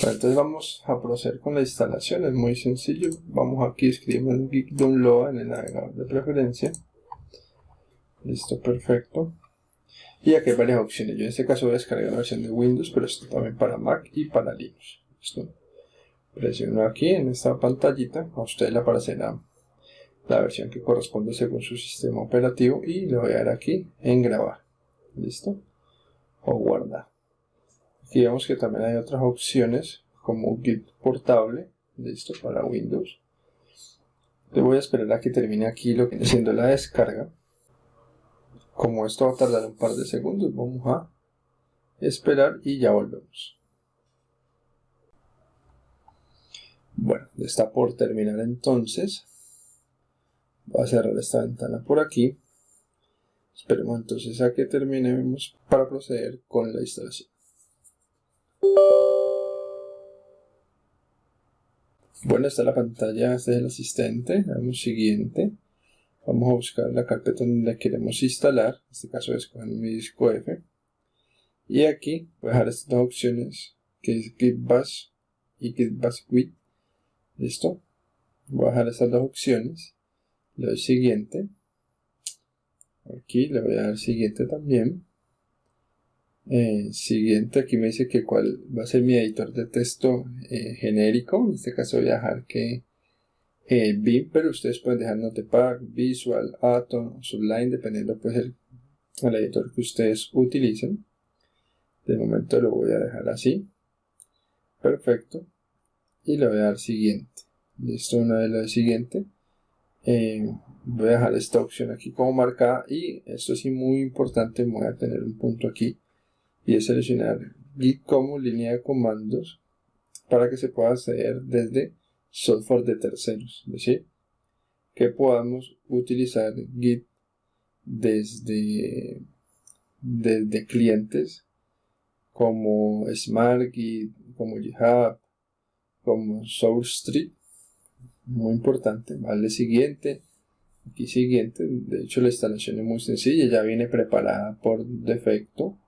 entonces vamos a proceder con la instalación, es muy sencillo. Vamos aquí, escribimos git download en el navegador de preferencia. Listo, perfecto. Y aquí hay varias opciones. Yo en este caso voy a descargar la versión de Windows, pero esto también para Mac y para Linux. ¿Listo? Presiono aquí en esta pantallita, a usted le aparecerá la versión que corresponde según su sistema operativo y le voy a dar aquí en grabar. ¿Listo? O guardar. Aquí vemos que también hay otras opciones como Git portable, listo, para Windows. Le voy a esperar a que termine aquí lo que siendo la descarga. Como esto va a tardar un par de segundos, vamos a esperar y ya volvemos. Bueno, está por terminar entonces. Voy a cerrar esta ventana por aquí. Esperemos entonces a que terminemos para proceder con la instalación. Bueno, está la pantalla, este es el asistente. Vamos siguiente. Vamos a buscar la carpeta donde queremos instalar. En este caso escoger mi disco F. Y aquí voy a dejar estas dos opciones, que es Git Bash y Git Bash Quit. ¿Listo? Voy a dejar estas dos opciones. Le doy siguiente. Aquí le voy a dar siguiente también. Eh, siguiente, aquí me dice que cuál va a ser mi editor de texto eh, genérico. En este caso voy a dejar que eh, pero ustedes pueden dejar Notepad, Visual, Atom, Sublime, dependiendo pues el, el editor que ustedes utilicen. De momento lo voy a dejar así. Perfecto. Y le voy a dar siguiente. Listo, una vez lo siguiente. Eh, voy a dejar esta opción aquí como marcada y esto sí muy importante, voy a tener un punto aquí y es seleccionar Git como línea de comandos para que se pueda acceder desde software de terceros, es decir, que podamos utilizar Git desde, desde clientes como SmartGit, como GitHub, como SourceTree, muy importante, vale siguiente, aquí siguiente, de hecho la instalación es muy sencilla, ya viene preparada por defecto,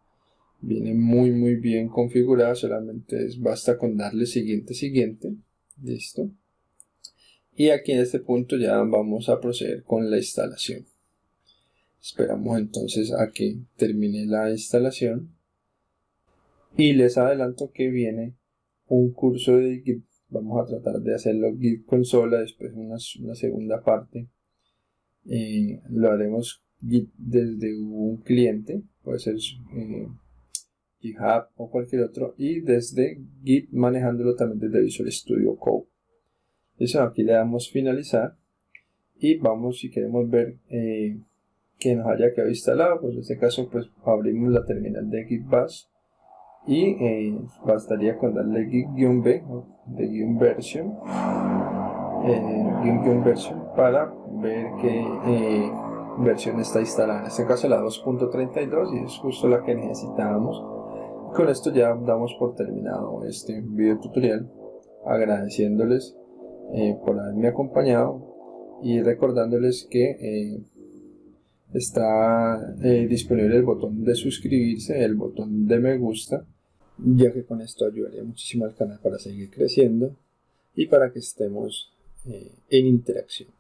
viene muy muy bien configurada, solamente es, basta con darle siguiente, siguiente, listo, y aquí en este punto ya vamos a proceder con la instalación. Esperamos entonces a que termine la instalación. Y les adelanto que viene un curso de Git. Vamos a tratar de hacerlo Git consola, después una, segunda parte. Eh, lo haremos Git desde un cliente, puede ser eh, GitHub o cualquier otro, y desde Git manejándolo también desde Visual Studio Code. Eso aquí le damos finalizar y vamos si queremos ver eh, que nos haya quedado instalado, pues en este caso pues abrimos la terminal de git bash y eh, bastaría con darle git-b de version eh, version para ver qué versión está instalada en este caso la 2.32 y es justo la que necesitábamos con esto ya damos por terminado este video tutorial agradeciéndoles eh, por haberme acompañado y recordándoles que eh, está eh, disponible el botón de suscribirse, el botón de me gusta, ya que con esto ayudaría muchísimo al canal para seguir creciendo y para que estemos en interacción.